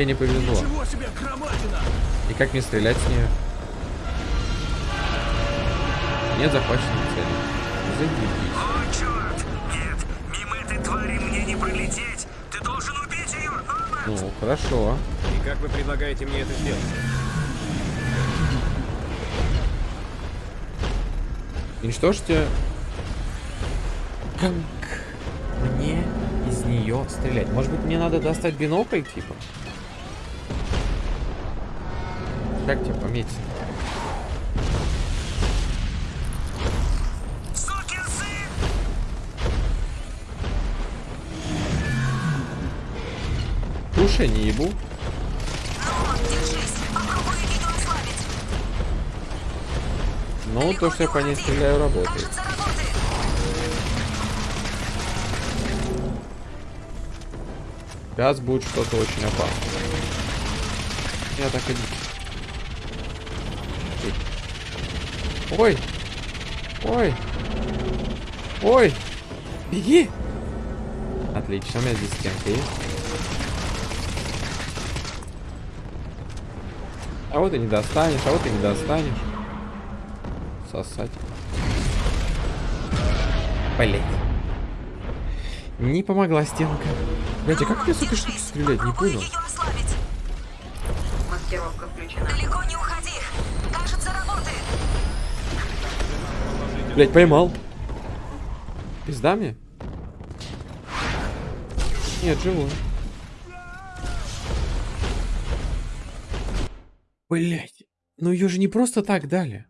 Тебе не повезло. Себе! И как мне стрелять с нее? Нет захваченной цели. Заебись. О, черт! Нет, мимо этой твари мне не пролететь! Ты должен убить ее! Ну, хорошо. И как вы предлагаете мне это сделать? Уничтожьте... Как мне из нее стрелять? Может быть, мне надо достать бинокль, типа? Как тебя пометить? Сукин сын! Уши не ебу. Ну, то, что я по ней стреляю, работает. Сейчас будет что-то очень опасное. Я так иди. Ой! Ой! Ой! Беги! Отлично, у меня здесь стенка есть. А вот и не достанешь, а вот и не достанешь. Сосать. Блять. Не помогла стенка. Блять, а как мне с этой штуки стрелять? Не понял. Маскировка включена. Далеко не уходи! Кажется, работает! Блять, поймал. Пизда мне? Нет, живой. Блять. Ну ее же не просто так дали.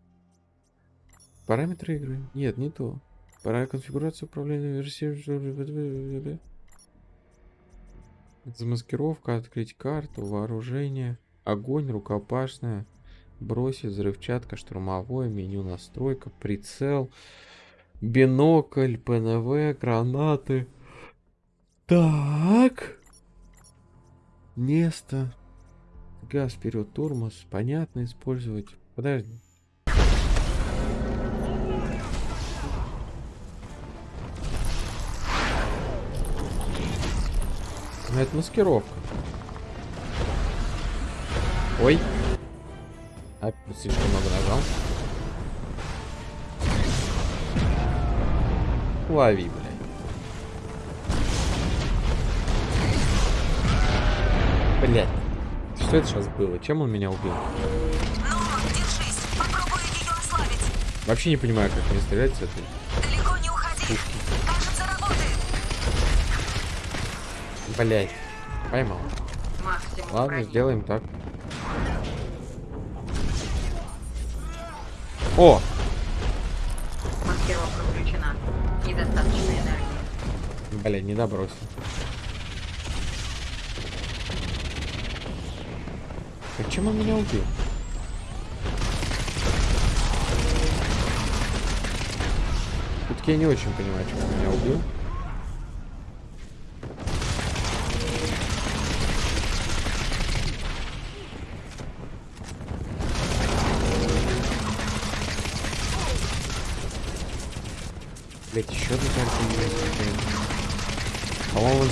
Параметры игры. Нет, не то. Пора конфигурация управления версии. Замаскировка, открыть карту, вооружение, огонь, рукопашная, бросить, взрывчатка, штурмовое, меню настройка, прицел, бинокль, ПНВ, гранаты. Так. Место. Газ вперед, тормоз. Понятно, использовать. Подожди. Ну, это маскировка. Ой. Опять слишком много нажал. Лови, блядь. Блядь. Что это сейчас было? Чем он меня убил? Ну, держись! Попробуй ее ослабить! Вообще не понимаю, как мне стрелять с этой. Далеко не уходи! Кажется, работает! Блядь. Поймал. Максимум Ладно, брони. сделаем так. О! Маскировка включена. Недостаточно энергии. Блядь, не добросил. Почему он меня убил? Все-таки я не очень понимаю, почему он меня убил.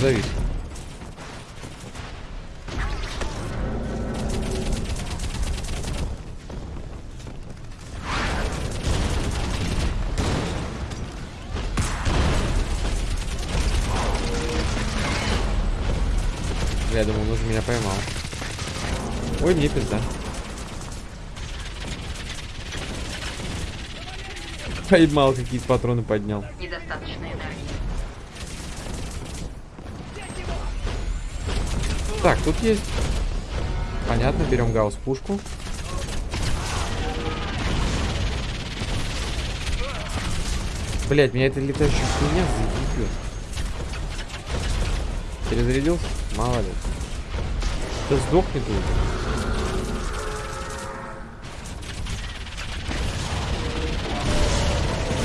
По-моему, он завис. Я думал, он уже меня поймал. Ой, мне пизда. Поймал, какие патроны поднял. Недостаточно Так, тут есть. Понятно, берем гаусс пушку. Блять, меня эта летающая хуйня заебет. Перезарядился? Молодец. Да сдохни ты уже.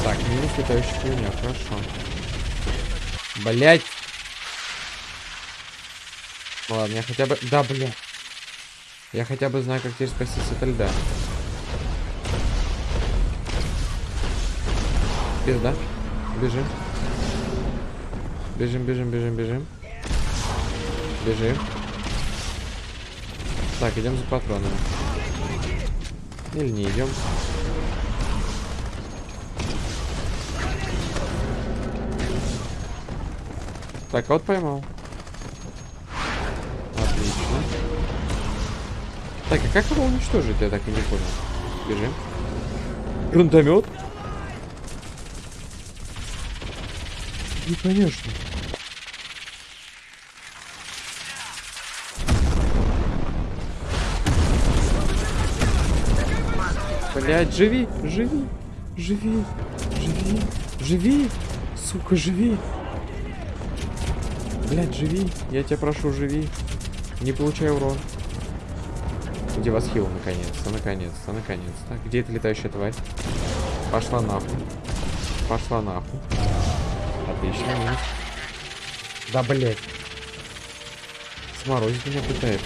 Так, минус летающая хуйня, хорошо. Блять. Ладно, я хотя бы... Да, бля. Я хотя бы знаю, как теперь спастись от льда. Пизда. Бежим. Бежим, бежим, бежим, бежим. Бежим. Так, идем за патронами. Или не идем. Так, а вот поймал. Так, а как его уничтожить, я так и не понял. Бежим. Гранатомет? Не конечно. Блять, живи, живи, живи, живи, живи, сука, живи. Блять, живи, я тебя прошу, живи. Не получай урон. Где вас хил, наконец-то, наконец-то, наконец-то. Где эта летающая тварь? Пошла нахуй. Пошла нахуй. Отлично, минус. Да, блять. Сморозить меня пытается.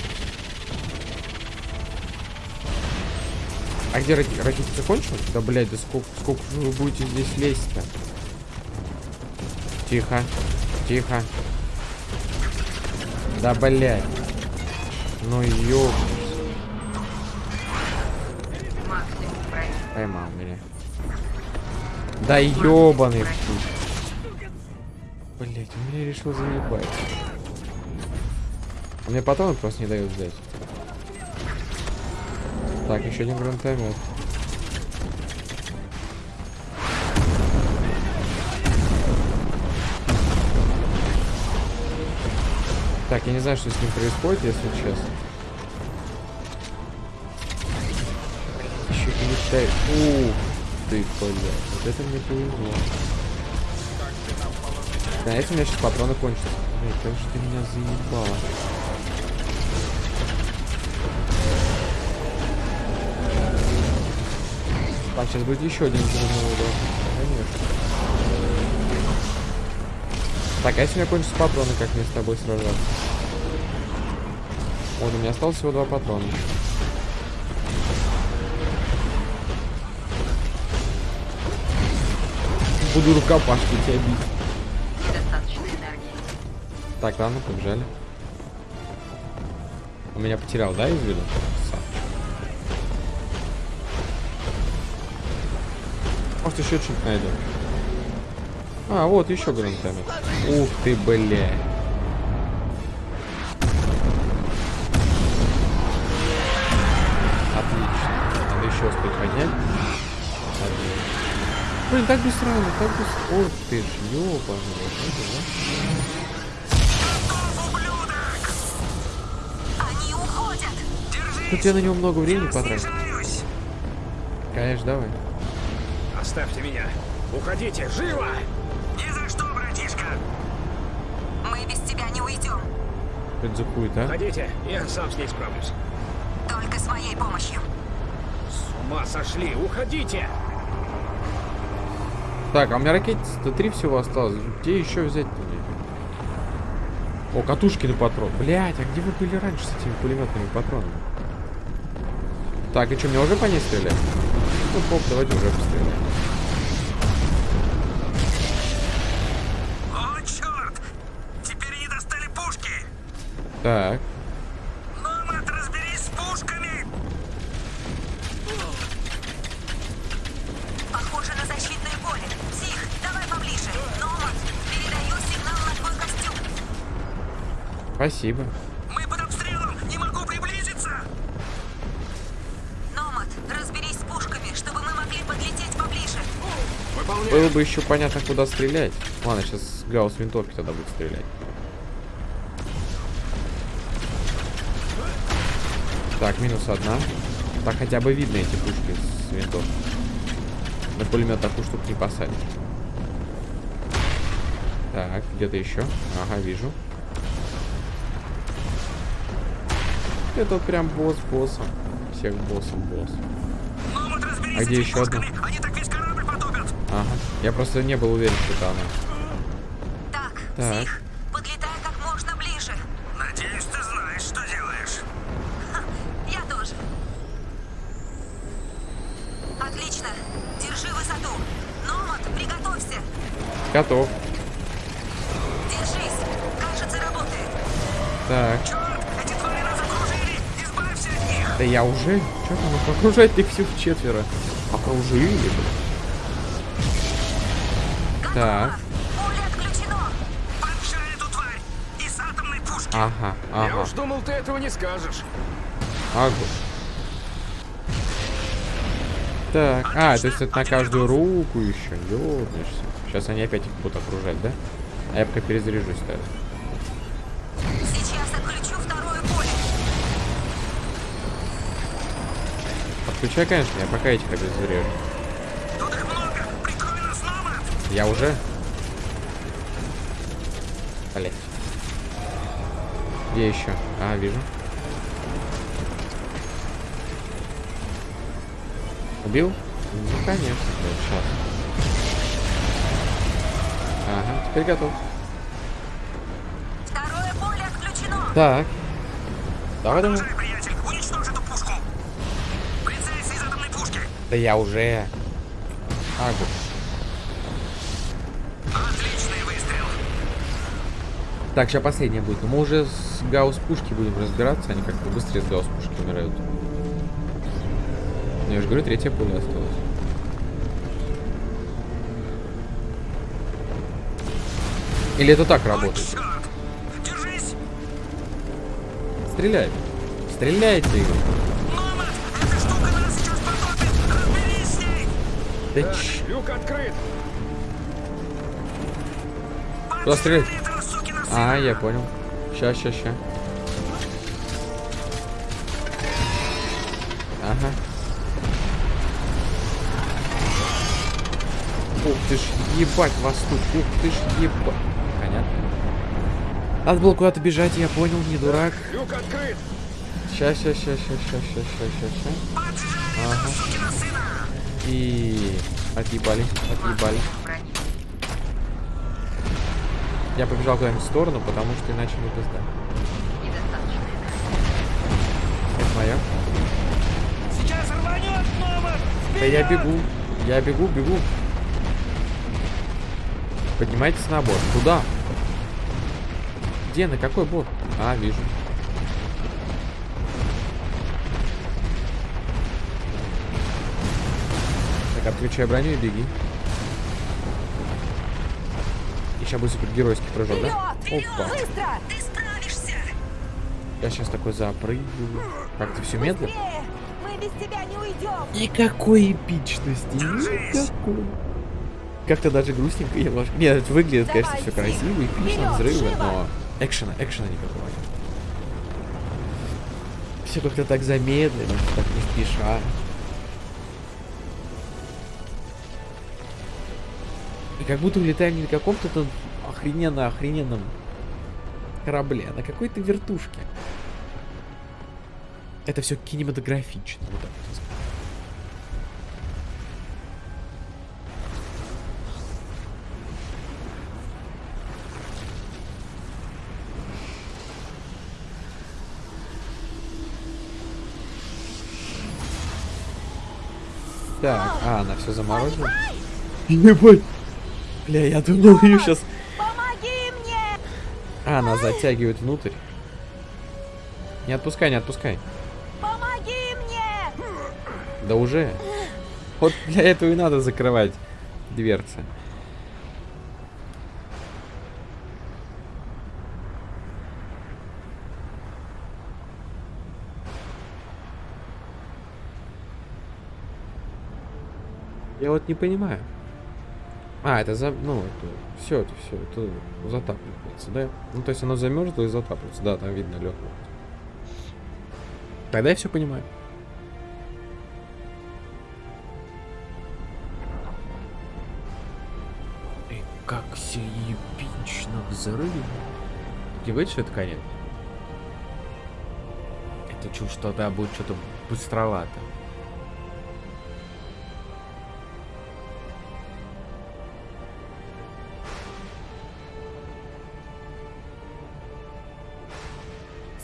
А где раки... ракета закончилась? Да, блядь, да сколько, сколько вы будете здесь лезть-то? Тихо, тихо. Да, блядь. Ну, ёб... Поймал меня. Да ёбаный путь. Блять, он меня решил заебать. Он мне патроны просто не дают взять. Так, еще один гранатомет. Так, я не знаю, что с ним происходит, если честно. Летай. Ух ты, блядь. Вот это мне повезло. Знаете, у меня сейчас патроны кончатся. Блядь, как же ты меня заебала. Так, сейчас будет еще один взрывной удар. Конечно. Так, а если у меня кончатся патроны, как мне с тобой сражаться? Вот, у меня осталось всего два патрона. Буду рукопашки тебя бить. Недостаточно энергии. Так, ладно, побежали. Он меня потерял, да, из виду? Может, еще что-нибудь найдем. А, вот еще гранатомет. Ух ты, бля. Блин, так быстро, так быстро. Ой, ты ж, ёбаный, вот это, да? Они уходят! Держись! Тут я на него много времени потратил. Конечно, давай. Оставьте меня. Уходите, живо! Ни за что, братишка! Мы без тебя не уйдем. Это за хуета? Уходите, я сам с ней справлюсь. Только с моей помощью. С ума сошли, уходите! Так, а у меня ракет-то три всего осталось. Где еще взять-то мне? О, катушки на патрон. Блять, а где вы были раньше с этими пулеметными патронами? Так, и что, мне уже по ней стрелять? Ну, поп, давайте уже постреляем. О, черт! Теперь они достали пушки! Так, спасибо. Мы под обстрелом! Не могу приблизиться! Номад, разберись с пушками, чтобы мы могли подлететь поближе. Выполняю. Было бы еще понятно, куда стрелять. Ладно, сейчас гаусс винтовки тогда будет стрелять. Так, минус одна. Так хотя бы видно эти пушки с винтовки. На пулемет такую штуку не посадишь. Так, где-то еще. Ага, вижу. Это вот прям босс босса. Всех боссом босс. А с где этими еще одна? пушками. Они так весь корабль потопят. Ага. Я просто не был уверен, что это она. Так, Так. Тих, подлетай как можно ближе. Надеюсь, ты знаешь, что делаешь. я тоже. Отлично. Держи высоту. Номад, приготовься. Готов. Держись. Кажется, работает. Так. Черт, Да я уже? Что там, их окружать их всех четверо? Окружили, блин. Так, Поле отключено! Поджарь эту тварь! Из атомной пушки! ага, Я ага, уж думал, ты этого не скажешь. ага. Так, а, то есть это на каждую руку еще, ёбнешься. Сейчас они опять их будут окружать, да? А я пока перезаряжусь тогда. Отключай, конечно, я пока этих обезврежу. Тут их много! Прикрой нас, Номад! Я уже? Блять. Где еще? А, вижу. Убил? Ну, конечно. Сейчас. Ага, теперь готов. Второе поле отключено! Так. Давай, давай. Да я уже. Агу. Отличный выстрел! Так, сейчас последняя будет. Но мы уже с гаусс-пушки будем разбираться. Они как-то быстрее с гаусс-пушки умирают. Ну, я же говорю, третья пуля осталась. Или это так работает? Стреляй. Стреляйте, Игорь. Да Так, ч- люк открыт. Сукина сына! А, я понял. Ща, ща, ща. Ага. Ух ты ж, ебать вас тут. Ух ты ж, ебать. Понятно. Надо было куда-то бежать, я понял, не дурак. Люк открыт. Ща, ща, ща, ща, ща, ща, ща, ща, ща. Поджарь этого Ага. И отъебали, отъебали. Я побежал куда-нибудь в сторону, потому что иначе не пизда. Это моя. Сейчас рванет, Номад! Да я бегу. Я бегу, бегу. Поднимайтесь на борт. Куда? Где? На какой борт? А, вижу. Отключай броню и беги. И сейчас будет супергеройский прыжок, да? Опа. Быстро! Ты справишься! Я сейчас такой запрыгиваю. Как-то все медленно. Мы без тебя не уйдем. Никакой эпичности. Никакой. Как-то даже грустненько немножко. Нет, это выглядит, конечно, все красиво, эпично, Вперед, взрывы, живо. но экшена, экшена никакого. Все как-то так замедленно, так не спеша. Как будто улетаем не на каком-то там охрененно-охрененном корабле, а на какой-то вертушке. Это все кинематографично. Вот так вот сказать. Так, а, она все заморозила. Ебать. Бля, я думал, ее сейчас... Помоги мне! А, она затягивает внутрь. Не отпускай, не отпускай. Помоги мне! Да уже. Вот для этого и надо закрывать дверцы. Я вот не понимаю. А, это за... Ну, это... Все, это все. Это затапливается, да? Ну, то есть оно замерзло и затапливается. Да, там видно лед. Тогда я все понимаю. Эй, как все эпично взрыв. Не говорит, что это конец? Это чушь, что да, будет что-то быстровато.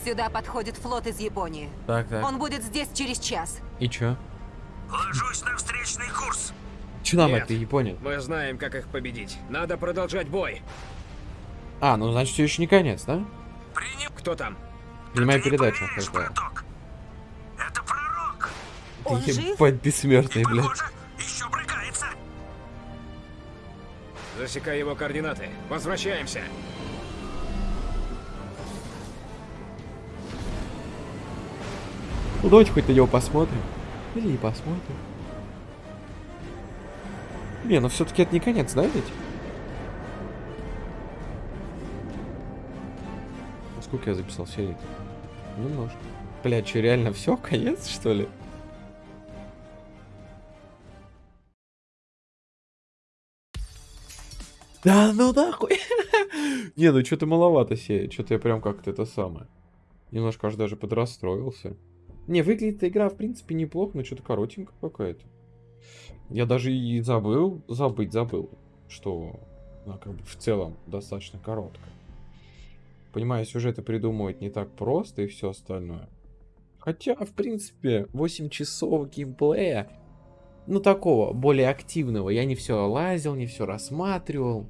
Сюда подходит флот из Японии. Так, так. Он будет здесь через час. И чё? Ложусь на встречный курс. Чё нам Нет. это, Япония? Мы знаем, как их победить. Надо продолжать бой. А, ну значит, еще не конец, да? Приним... Кто там? Принимай передачу. браток. Это Он жив? Ебать, бессмертный, блядь. Похоже, еще брыкается. Засекай его координаты. Возвращаемся. Ну, давайте хоть на него посмотрим. Или не посмотрим. Не, ну все-таки это не конец, да, ведь? А Сколько я записал серий? Немножко. Блядь, что, реально все? Конец, что ли? Да ну нахуй. Не, ну что-то маловато серий. Что-то я прям как-то это самое. Немножко аж даже подрастроился. Не, выглядит игра, в принципе, неплохо, но что-то коротенько какая-то. Я даже и забыл, забыть забыл, что она как бы в целом достаточно короткая. Понимаю, сюжеты придумывать не так просто и все остальное. Хотя, в принципе, 8 часов геймплея, ну такого, более активного. Я не все лазил, не все рассматривал.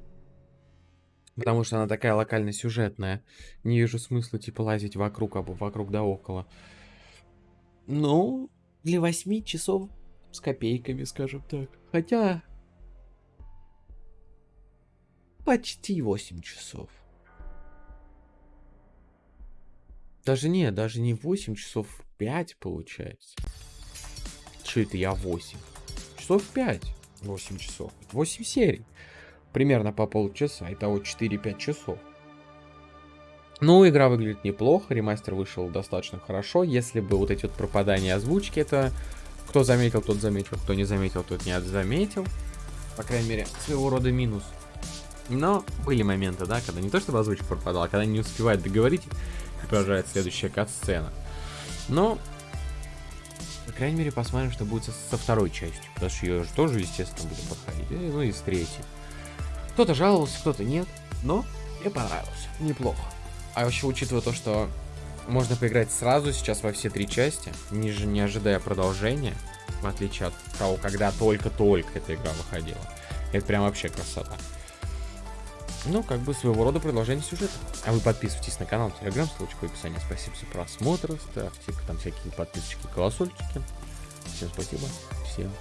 Потому что она такая локально-сюжетная. Не вижу смысла, типа, лазить вокруг, або вокруг да около. Ну, для 8 часов с копейками, скажем так. Хотя... Почти 8 часов. Даже не, даже не 8 часов, 5 получается. Что это я 8? Часов 5. 8 часов. 8 серий. Примерно по полчаса. Итого 4-5 часов. Ну, игра выглядит неплохо, ремастер вышел достаточно хорошо. Если бы вот эти вот пропадания озвучки, это кто заметил, тот заметил, кто не заметил, тот не заметил. По крайней мере, своего рода минус. Но были моменты, да, когда не то чтобы озвучка пропадала, а когда не успевает договорить, продолжает следующая кат-сцена. Но, по крайней мере, посмотрим, что будет со, со второй частью. Потому что ее же тоже, естественно, будем подходить. И, ну и с третьей. Кто-то жаловался, кто-то нет. Но мне понравилось. Неплохо. А вообще, учитывая то, что можно поиграть сразу сейчас во все три части, не, не ожидая продолжения, в отличие от того, когда только-только эта игра выходила. Это прям вообще красота. Ну, как бы своего рода продолжение сюжета. А вы подписывайтесь на канал, телеграм, ссылочка в описании. Спасибо за просмотр, ставьте там всякие подписочки, колокольчики. Всем спасибо, всем.